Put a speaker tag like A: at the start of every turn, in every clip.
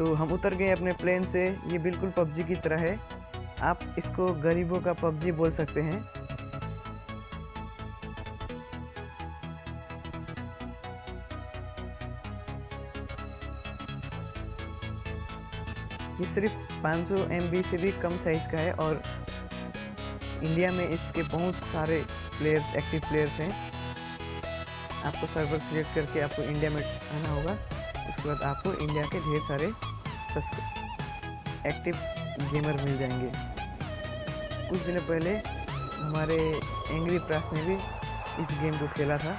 A: तो हम उतर गए अपने प्लेन से। ये बिल्कुल पबजी की तरह है। आप इसको गरीबों का पबजी बोल सकते हैं। ये सिर्फ़ 500 सौ से भी कम साइज़ का है और इंडिया में इसके बहुत सारे प्लेयर्स एक्टिव प्लेयर्स हैं। आपको सर्वर सिलेक्ट करके आपको इंडिया में आना होगा। उसके बाद आपको इंडिया के ढेर सारे एक्टिव गेमर मिल जाएँगे। कुछ दिन पहले हमारे एंग्री प्रास ने भी इस गेम को खेला था।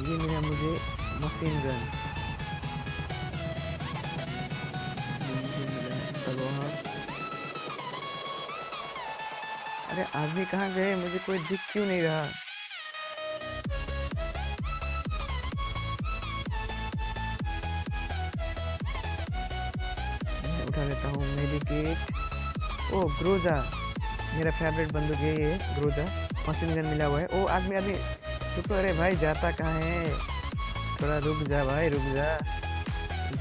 A: ये मिला मुझे मशीन गन अरे आदमी कहाँ गए? मुझे कोई दिख क्यों नहीं रहा। उठा लेता हूँ मेडिकेट ओ ग्रोजा मेरा फेवरेट बंदूक है ये ग्रोजा मशीन गन मिला हुआ है। ओ, आदमी आदमी। रुको अरे भाई, जाता कहाँ है? थोड़ा रुक जा भाई, रुक जा।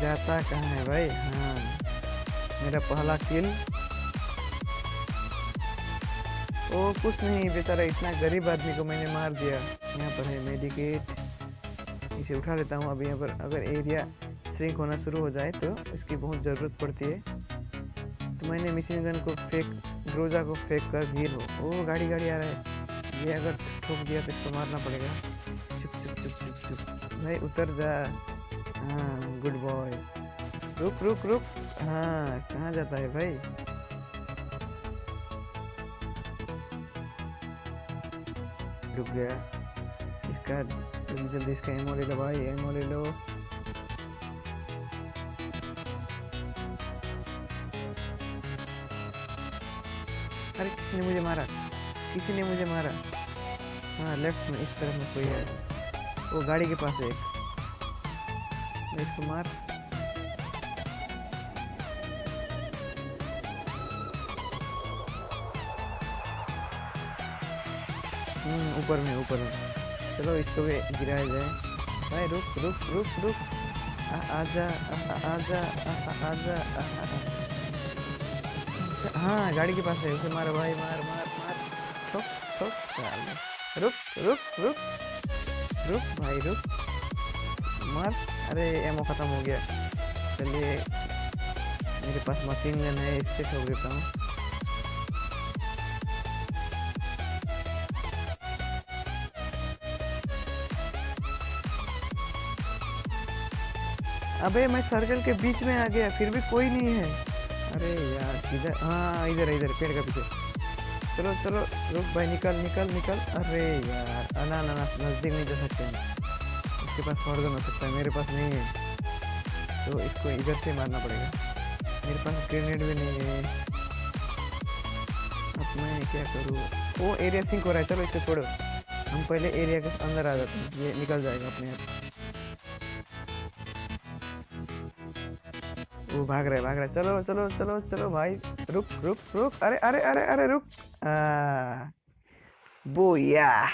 A: जाता कहाँ है भाई? हाँ। मेरा पहला किल ओ, कुछ नहीं, बेचारा इतना गरीब आदमी को मैंने मार दिया। यहाँ पर है मेडिकेट इसे उठा लेता हूँ, अभी यहाँ पर। अगर एरिया श्रिंक होना शुरू हो जाए तो इसकी बहुत ज़रूरत पड़ती है। तो मैंने मिशन गन को फेंक ग्रोजा को फेंक कर भीड़ हो ओ, गाड़ी गाड़ी आ रहा है। ये अगर ठोक दिया तो इसको मारना पड़ेगा। चुप चुप चुप चुप चुप। भाई उतर जा। हाँ गुड बॉय रुक रुक रुक। हाँ कहाँ जाता है भाई? रुक गया। इसका, जल्दी जल्दी इसका एमओ ले लो भाई। एमओ ले लो। अरे किसी ने मुझे मारा? किसी ने मुझे मारा? हाँ लेफ़्ट में इस तरफ़ में कोई है। वो गाड़ी के पास है मैं इसको मार। हम्म, ऊपर में ऊपर में। चलो इसको भी गिराया जाए। भाई रुक रुक रुक रुक। आजा आजा आजा हाँ गाड़ी के पास है उसे मारो भाई, मार मार मार। ठोक ठोक रुक रुक रुक रुक भाई, रुक। मार। अरे एमओ ख़त्म हो गया। चलिए, मेरे पास मशीन गन है, इससे ठोक देता हूँ। अबे, मैं सर्कल के बीच में आ गया, फिर भी कोई नहीं है। अरे यार, इधर हाँ इधर इधर, पेड़ का पीछे। चलो चलो, रुक भाई, निकल निकल निकल। अरे यार ना ना नज़दीक नहीं जा सकते हैं इसके पास फॉर्गन हो सकता है, मेरे पास नहीं है। तो इसको इधर से मारना पड़ेगा। मेरे पास ग्रेनेड भी नहीं है। अब मैं क्या करूँ? वो एरिया सिंक हो रहा है, चलो इसको छोड़ो। हम पहले एरिया के अंदर आ जाते हैं। ये निकल जाएगा अपने आप। वो भाग रहे भाग रहे। चलो चलो चलो चलो भाई। रुक रुक रुक। अरे अरे अरे अरे रुक। आ, बोया।